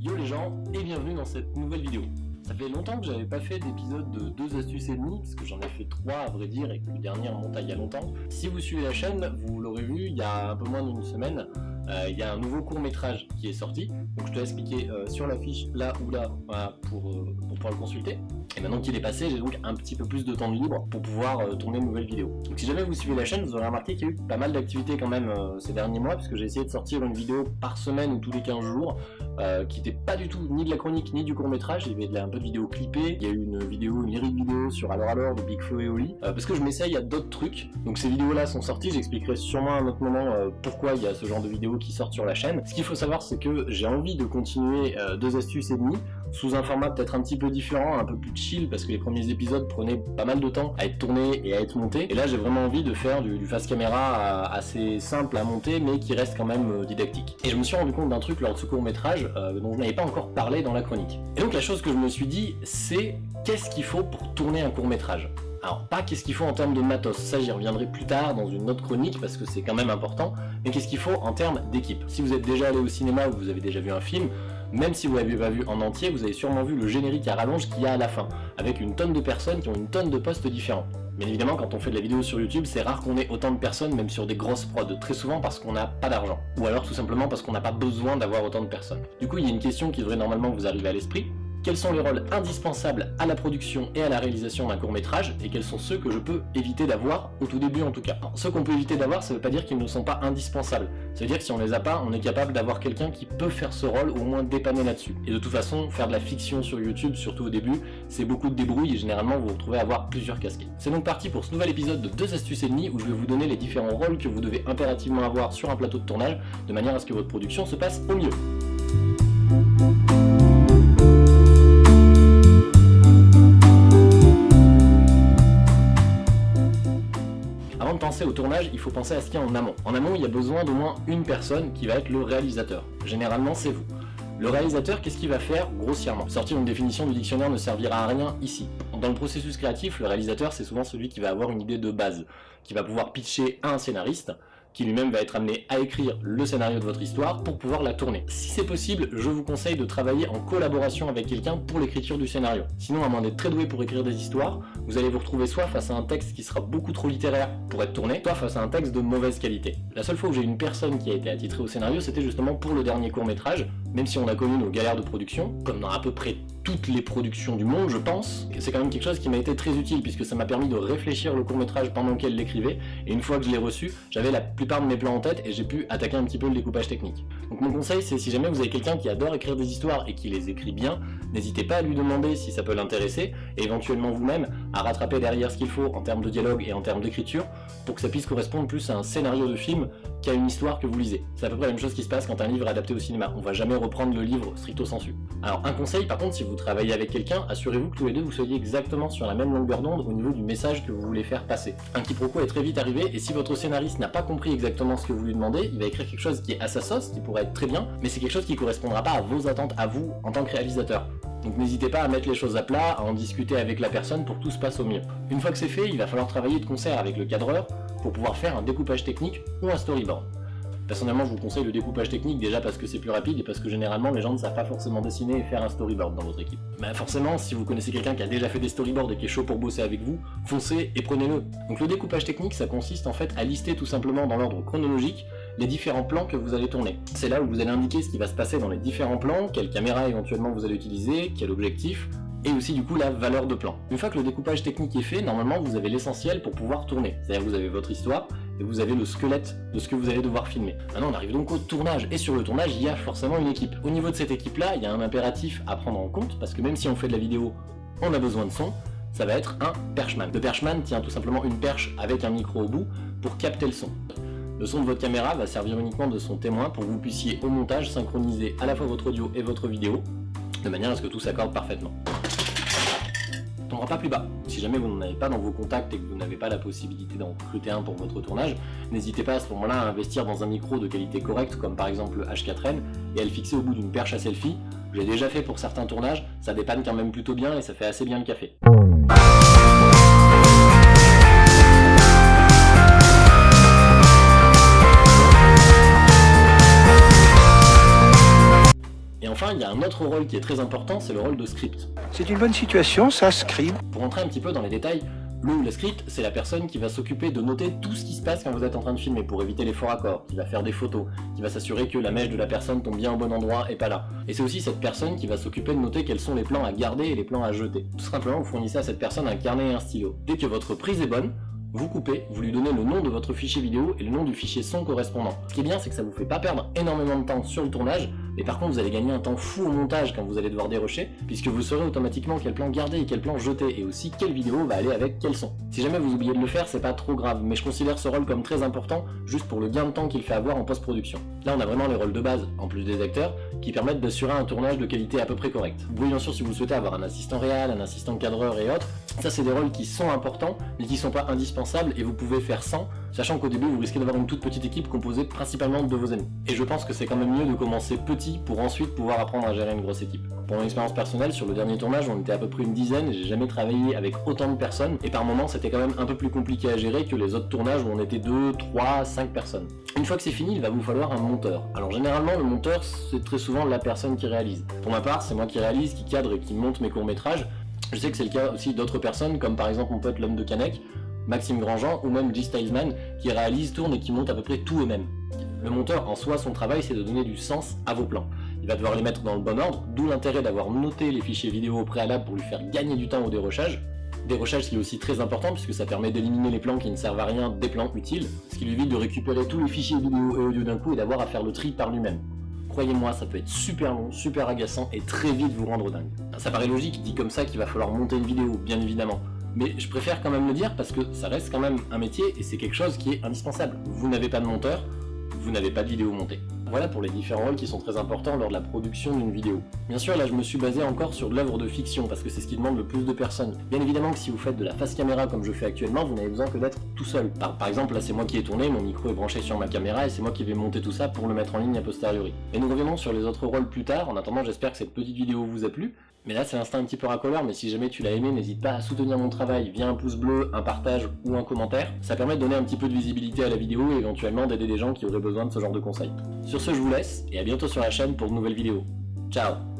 Yo les gens, et bienvenue dans cette nouvelle vidéo. Ça fait longtemps que j'avais pas fait d'épisode de 2 astuces et demi, parce que j'en ai fait 3 à vrai dire, et que le dernier remonte il y a longtemps. Si vous suivez la chaîne, vous l'aurez vu, il y a un peu moins d'une semaine, il y a un nouveau court métrage qui est sorti, donc je te laisse cliquer euh, sur l'affiche là ou là pour, euh, pour, pouvoir le consulter. Et maintenant qu'il est passé, j'ai donc un petit peu plus de temps de libre pour pouvoir tourner une nouvelle vidéo. Donc si jamais vous suivez la chaîne, vous aurez remarqué qu'il y a eu pas mal d'activités quand même ces derniers mois, puisque j'ai essayé de sortir une vidéo par semaine ou tous les 15 jours, qui n'était pas du tout ni de la chronique ni du court métrage, il y avait un peu de vidéos clippées, il y a eu une vidéo, une série de vidéos sur Alors Alors de Big Flo et Oli, parce que je m'essaye à d'autres trucs. Donc ces vidéos là sont sorties, j'expliquerai sûrement à un autre moment pourquoi il y a ce genre de vidéos qui sortent sur la chaîne. Ce qu'il faut savoir, c'est que j'ai envie de continuer euh, deux astuces et demi sous un format peut-être un petit peu différent, un peu plus chill, parce que les premiers épisodes prenaient pas mal de temps à être tournés et à être montés. Et là, j'ai vraiment envie de faire du, face caméra euh, assez simple à monter, mais qui reste quand même euh, didactique. Et je me suis rendu compte d'un truc lors de ce court métrage dont je n'avais pas encore parlé dans la chronique. Et donc la chose que je me suis dit, c'est qu'est-ce qu'il faut pour tourner un court métrage? Alors pas qu'est-ce qu'il faut en termes de matos, ça j'y reviendrai plus tard dans une autre chronique parce que c'est quand même important, mais qu'est-ce qu'il faut en termes d'équipe? Si vous êtes déjà allé au cinéma ou vous avez déjà vu un film, même si vous l'avez pas vu en entier, vous avez sûrement vu le générique à rallonge qu'il y a à la fin, avec une tonne de personnes qui ont une tonne de postes différents. Bien évidemment, quand on fait de la vidéo sur YouTube, c'est rare qu'on ait autant de personnes, même sur des grosses prods, très souvent parce qu'on n'a pas d'argent. Ou alors tout simplement parce qu'on n'a pas besoin d'avoir autant de personnes. Du coup, il y a une question qui devrait normalement vous arriver à l'esprit, quels sont les rôles indispensables à la production et à la réalisation d'un court-métrage, et quels sont ceux que je peux éviter d'avoir, au tout début en tout cas? ceux qu'on peut éviter d'avoir, ça veut pas dire qu'ils ne sont pas indispensables. Ça veut dire que si on les a pas, on est capable d'avoir quelqu'un qui peut faire ce rôle, ou au moins dépanner là-dessus. Et de toute façon, faire de la fiction sur YouTube, surtout au début, c'est beaucoup de débrouille, et généralement vous vous retrouvez à avoir plusieurs casquettes. C'est donc parti pour ce nouvel épisode de 2 astuces et demi, où je vais vous donner les différents rôles que vous devez impérativement avoir sur un plateau de tournage, de manière à ce que votre production se passe au mieux. Il faut penser à ce qu'il y a en amont. En amont, il y a besoin d'au moins une personne qui va être le réalisateur. Généralement, c'est vous. Le réalisateur, qu'est-ce qu'il va faire grossièrement? Sortir une définition du dictionnaire ne servira à rien ici. Dans le processus créatif, le réalisateur, c'est souvent celui qui va avoir une idée de base, qui va pouvoir pitcher à un scénariste, qui lui-même va être amené à écrire le scénario de votre histoire pour pouvoir la tourner. Si c'est possible, je vous conseille de travailler en collaboration avec quelqu'un pour l'écriture du scénario. Sinon, à moins d'être très doué pour écrire des histoires, vous allez vous retrouver soit face à un texte qui sera beaucoup trop littéraire pour être tourné, soit face à un texte de mauvaise qualité. La seule fois où j'ai une personne qui a été attitrée au scénario, c'était justement pour le dernier court-métrage, même si on a connu nos galères de production, comme dans à peu près toutes les productions du monde, je pense, c'est quand même quelque chose qui m'a été très utile, puisque ça m'a permis de réfléchir le court-métrage pendant qu'elle l'écrivait, et une fois que je l'ai reçu, j'avais la plupart de mes plans en tête, et j'ai pu attaquer un petit peu le découpage technique. Donc mon conseil, c'est si jamais vous avez quelqu'un qui adore écrire des histoires et qui les écrit bien, n'hésitez pas à lui demander si ça peut l'intéresser, et éventuellement vous-même à rattraper derrière ce qu'il faut en termes de dialogue et en termes d'écriture, pour que ça puisse correspondre plus à un scénario de film qu'à une histoire que vous lisez. C'est à peu près la même chose qui se passe quand un livre est adapté au cinéma, on va jamais reprendre le livre stricto sensu. Alors un conseil par contre, si vous travaillez avec quelqu'un, assurez-vous que tous les deux vous soyez exactement sur la même longueur d'onde au niveau du message que vous voulez faire passer. Un quiproquo est très vite arrivé, et si votre scénariste n'a pas compris exactement ce que vous lui demandez, il va écrire quelque chose qui est à sa sauce, qui pourrait être très bien, mais c'est quelque chose qui correspondra pas à vos attentes à vous en tant que réalisateur. Donc n'hésitez pas à mettre les choses à plat, à en discuter avec la personne pour que tout se passe au mieux. Une fois que c'est fait, il va falloir travailler de concert avec le cadreur pour pouvoir faire un découpage technique ou un storyboard. Personnellement, je vous conseille le découpage technique déjà parce que c'est plus rapide et parce que généralement les gens ne savent pas forcément dessiner et faire un storyboard dans votre équipe. Mais forcément, si vous connaissez quelqu'un qui a déjà fait des storyboards et qui est chaud pour bosser avec vous, foncez et prenez-le. Donc le découpage technique, ça consiste en fait à lister tout simplement dans l'ordre chronologique les différents plans que vous allez tourner. C'est là où vous allez indiquer ce qui va se passer dans les différents plans, quelle caméra éventuellement vous allez utiliser, quel objectif, et aussi du coup la valeur de plan. Une fois que le découpage technique est fait, normalement vous avez l'essentiel pour pouvoir tourner. C'est-à-dire vous avez votre histoire, et vous avez le squelette de ce que vous allez devoir filmer. Maintenant on arrive donc au tournage, et sur le tournage il y a forcément une équipe. Au niveau de cette équipe là, il y a un impératif à prendre en compte, parce que même si on fait de la vidéo, on a besoin de son, ça va être un perchman. Le perchman tient tout simplement une perche avec un micro au bout pour capter le son. Le son de votre caméra va servir uniquement de son témoin pour que vous puissiez au montage synchroniser à la fois votre audio et votre vidéo, de manière à ce que tout s'accorde parfaitement tombera pas plus bas. Si jamais vous n'en avez pas dans vos contacts et que vous n'avez pas la possibilité d'en recruter un pour votre tournage, n'hésitez pas à ce moment-là à investir dans un micro de qualité correcte, comme par exemple le H4n, et à le fixer au bout d'une perche à selfie. J'ai déjà fait pour certains tournages, ça dépanne quand même plutôt bien et ça fait assez bien le café. Enfin, il y a un autre rôle qui est très important, c'est le rôle de script. C'est une bonne situation, ça, script. Pour entrer un petit peu dans les détails, le ou la script, c'est la personne qui va s'occuper de noter tout ce qui se passe quand vous êtes en train de filmer pour éviter les faux raccords, qui va faire des photos, qui va s'assurer que la mèche de la personne tombe bien au bon endroit et pas là. Et c'est aussi cette personne qui va s'occuper de noter quels sont les plans à garder et les plans à jeter. Tout simplement, vous fournissez à cette personne un carnet et un stylo. Dès que votre prise est bonne, vous coupez, vous lui donnez le nom de votre fichier vidéo et le nom du fichier son correspondant. Ce qui est bien, c'est que ça vous fait pas perdre énormément de temps sur le tournage, mais par contre vous allez gagner un temps fou au montage quand vous allez devoir dérocher, puisque vous saurez automatiquement quel plan garder et quel plan jeter, et aussi quelle vidéo va aller avec quel son. Si jamais vous oubliez de le faire, c'est pas trop grave, mais je considère ce rôle comme très important, juste pour le gain de temps qu'il fait avoir en post-production. Là on a vraiment les rôles de base, en plus des acteurs, qui permettent d'assurer un tournage de qualité à peu près correcte. Vous bien sûr si vous souhaitez avoir un assistant réel, un assistant cadreur et autres, ça c'est des rôles qui sont importants, mais qui sont pas indispensables, et vous pouvez faire sans, sachant qu'au début vous risquez d'avoir une toute petite équipe composée principalement de vos amis. Et je pense que c'est quand même mieux de commencer petit pour ensuite pouvoir apprendre à gérer une grosse équipe. Pour mon expérience personnelle, sur le dernier tournage, on était à peu près une dizaine, j'ai jamais travaillé avec autant de personnes, et par moments c'était quand même un peu plus compliqué à gérer que les autres tournages où on était 2, 3, 5 personnes. Une fois que c'est fini, il va vous falloir un monteur. Alors généralement, le monteur, c'est très souvent la personne qui réalise. Pour ma part, c'est moi qui réalise, qui cadre et qui monte mes courts-métrages. Je sais que c'est le cas aussi d'autres personnes, comme par exemple mon pote l'homme de Canek, Maxime Grandjean ou même G. Stylesman qui réalisent, tournent et qui montent à peu près tout eux-mêmes. Le monteur, en soi, son travail, c'est de donner du sens à vos plans. Il va devoir les mettre dans le bon ordre, d'où l'intérêt d'avoir noté les fichiers vidéo au préalable pour lui faire gagner du temps au dérochage. Dérochage qui est aussi très important puisque ça permet d'éliminer les plans qui ne servent à rien des plans utiles, ce qui lui évite de récupérer tous les fichiers vidéo et audio d'un coup et d'avoir à faire le tri par lui-même. Croyez-moi, ça peut être super long, super agaçant et très vite vous rendre dingue. Ça paraît logique, dit comme ça qu'il va falloir monter une vidéo, bien évidemment mais je préfère quand même le dire parce que ça reste quand même un métier et c'est quelque chose qui est indispensable. Vous n'avez pas de monteur, vous n'avez pas de vidéo montée. Voilà pour les différents rôles qui sont très importants lors de la production d'une vidéo. Bien sûr, là je me suis basé encore sur de l'œuvre de fiction, parce que c'est ce qui demande le plus de personnes. Bien évidemment que si vous faites de la face caméra comme je fais actuellement, vous n'avez besoin que d'être tout seul. Par, exemple, là c'est moi qui ai tourné, mon micro est branché sur ma caméra, et c'est moi qui vais monter tout ça pour le mettre en ligne a posteriori. Et nous reviendrons sur les autres rôles plus tard, en attendant j'espère que cette petite vidéo vous a plu, mais là, c'est l'instant un petit peu racoleur, mais si jamais tu l'as aimé, n'hésite pas à soutenir mon travail via un pouce bleu, un partage ou un commentaire. Ça permet de donner un petit peu de visibilité à la vidéo et éventuellement d'aider des gens qui auraient besoin de ce genre de conseils. Sur ce, je vous laisse, et à bientôt sur la chaîne pour de nouvelles vidéos. Ciao